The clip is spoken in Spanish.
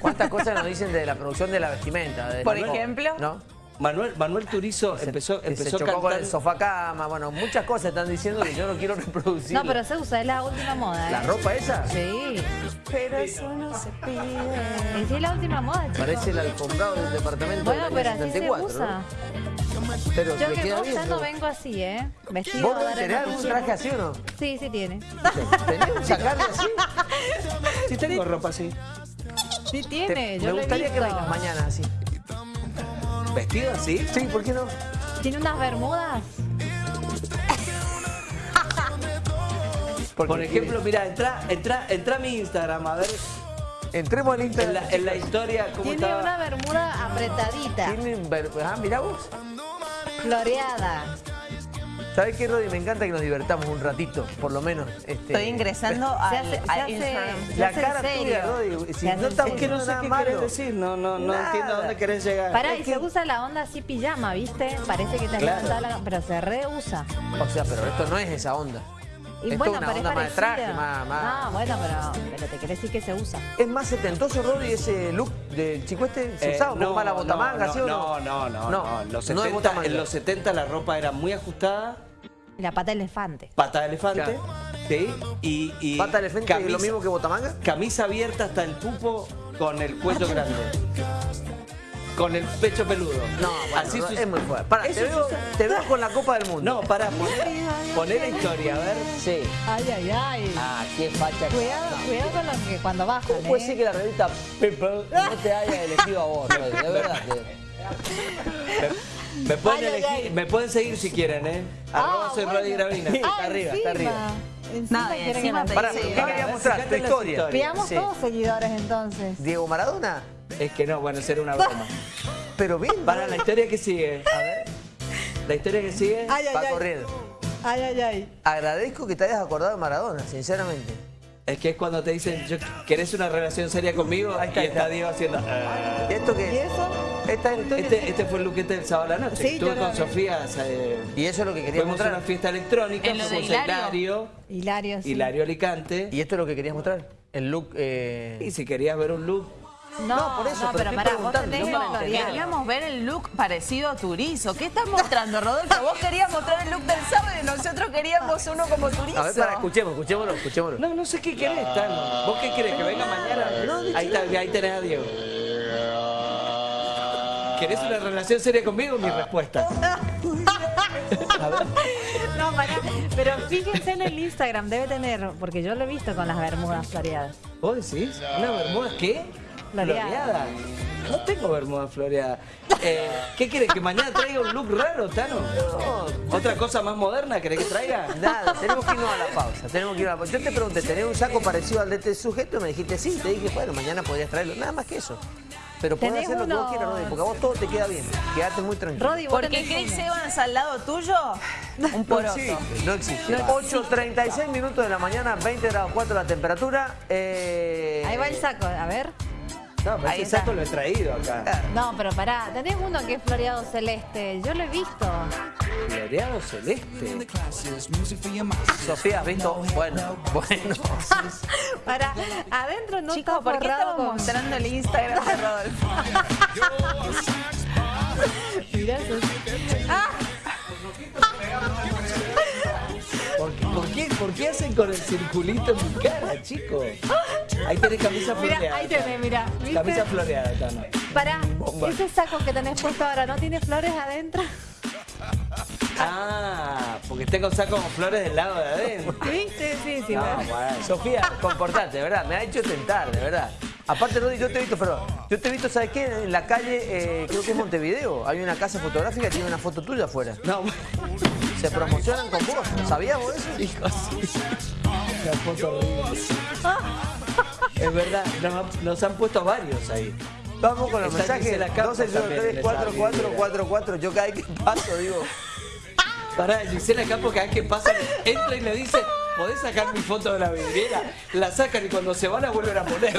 ¿Cuántas cosas nos dicen de la producción de la vestimenta? de- Por ejemplo. ¿No? Manuel, Manuel Turizo Se- empezó, empezó se chocó con el sofá cama, bueno, muchas cosas están diciendo que yo no quiero reproducir. No, pero se usa, es la última moda, ¿eh? ¿La ropa esa? Sí. Pero eso no se pide. Y sí, es la última moda, chicos. Parece el alfombrado del departamento Bueno, pero así se 74, usa. ¿no? Pero Yo que bien. usando ¿no? vengo así, ¿eh? Vestido ¿Vos tenés algún traje así o no? Sí, sí tiene. ¿Tenés un sacarle así? Sí tengo ropa así. Sí Te- tiene, yo me lo he gustaría que visto. vengas mañana así. ¿Vestido así? Sí, ¿por qué no? Tiene unas bermudas. Por ejemplo, mira, entra, entra, entra a mi Instagram a ver Entremos al en Instagram. la, en la historia cómo Tiene estaba. una bermuda apretadita, Tienen ver- Ah, mirá vos. floreada. ¿Sabés qué, Rodi? Me encanta que nos divertamos un ratito, por lo menos. Este, Estoy ingresando al, hace, se al hace, Instagram. se La cara serio. tuya, Rodi. Si no serio. que no sé nada qué malo. querés decir, no, no, no Nada. entiendo a dónde querés llegar. Pará, Es y que- se usa la onda así pijama, ¿viste? Parece que te has Claro. levantado la... Pero se reusa. O sea, pero esto no es esa onda. Y Esto bueno, es una pero onda es más de traje, más- más- No, bueno, pero, pero te querés decir que se usa. ¿Es más setentoso, Rodi, ese look del chico este? ¿Se Eh, usaba no, más la botamanga, no, sí o no? no? No, no, No, no. En los no es 70, botamanga. en los 70 la ropa era muy ajustada, la pata de elefante. pata de elefante, Claro. ¿sí? Y, y ¿Pata de elefante es camisa, lo mismo que botamanga? camisa abierta hasta el pupo con el cuello grande. Con el pecho peludo. No, bueno, Así no, es muy fuerte. Pará, te veo, usa- te veo con la Copa del Mundo. No, para poner, poner la historia, a ver. Sí. Ay, ay, ay. Ah, qué facha. que- Cuidado, cuidado con lo que cuando bajan, ¿Cómo puede ¿eh? ser que la revista People no te haya elegido a vos? De verdad. Me pueden, Ay, elegir- ay. me pueden seguir si quieren, ¿eh? Arroba Ah, soy bueno. Gravina. Está Ah, arriba, está arriba. Encima Nada, quieren encima te Pará, ¿qué a mostrar? Tu historia. Veamos Sí. todos seguidores entonces. ¿Diego Maradona? Es que no, bueno, será una broma. Pero bien, Para la historia que sigue. A ver. La historia que sigue. Ay, ay, va ay. corriendo. Ay, ay, ay. Agradezco que te hayas acordado de Maradona, sinceramente. Es que es cuando te dicen, "Yo- ¿querés una relación seria conmigo? Ahí está, y está. Diego haciendo. "Ah". ¿Y esto ¿Y qué? eso? Esta es la historia. Este, este fue el luquete del sábado a la noche. Sí, Estuve con. Sofía, eh, Y eso es lo que querías fuimos a una mostrar. fiesta electrónica, En lo de fuimos a Hilario. Hilario, Hilario, sí. Hilario Alicante. ¿Y esto es lo que querías mostrar? El look... eh, Y si querías ver un look, No, No, por eso, no, pero pero para No, queríamos ver el look parecido a Turizo. ¿Qué estás mostrando, Rodolfo? Vos querías mostrar el look del sábado y nosotros queríamos uno como Turizo. A ver, para, escuchemos, escuchémoslo, escuchémoslo. No, no sé qué querés, Tano. ¿Vos qué querés? ¿Que venga mañana? ahí, está, ahí tenés a Diego. ¿Querés una relación seria conmigo? Mi respuesta. No, pará. Pero fíjense en el Instagram, debe tener, porque yo lo he visto con las bermudas floreadas. ¿Vos decís? ¿Una bermuda qué? Floreada. No tengo bermuda floreada. Eh, ¿Qué querés? ¿Que mañana traiga un look raro, Tano? ¿Otra cosa más moderna querés que traiga? Nada, tenemos que irnos a la pausa. Tenemos que ir a la pausa. Yo te pregunté, ¿tenés un saco parecido al de este sujeto? Me dijiste sí. Te dije, bueno, mañana podrías traerlo. Nada más que eso. Pero podés ¿Tenés hacer lo que vos quieras, Rodi, porque a vos todo te queda bien. Quedate muy tranquilo. Rodi, vos Porque Chris. Evans al lado tuyo, un No existe, no existe. 8.36 minutos de la mañana, 20 grados 4 la temperatura. Eh, Ahí va el saco, a ver. No, pero ese saco lo he traído acá. No, pero pará, tenés uno que es floreado celeste. Yo lo he visto. Floreado celeste. Sofía, ¿has visto? Bueno, bueno. Pará, adentro no Chicos, está ¿por qué estamos con... mostrando el Instagram de Rodolfo? Mirá eso. ¿Por por, qué, hacen con el circulito en mi cara, chico? Ahí tenés camisa Mira, floreada. ahí tenés, mira. ¿viste? Camisa floreada, Tano. Pará, Bomba. ese saco que tenés puesto ahora, ¿no tiene flores adentro? Ah, porque tengo saco con flores del lado de adentro. ¿Viste? Sí, sí. No, bueno. bueno. Sofía, comportate, de verdad. Me ha hecho tentar, de verdad. Aparte, Rodi, yo te he visto, pero yo te he visto, ¿sabes qué? En la calle, eh, creo que es Montevideo, hay una casa fotográfica que tiene una foto tuya afuera. No, Se promocionan con vos. ¿Sabías vos eso? hijo, sí. Foto. Es verdad, nos, nos han puesto varios ahí. Vamos con los Está mensajes. Campos 12 también, 03 les 4444. Yo cada vez que paso digo, Pará, Gisela Campos cada vez que pasa, entra y le dice, ¿podés sacar mi foto de la vidriera? La sacan y cuando se van la vuelven a poner.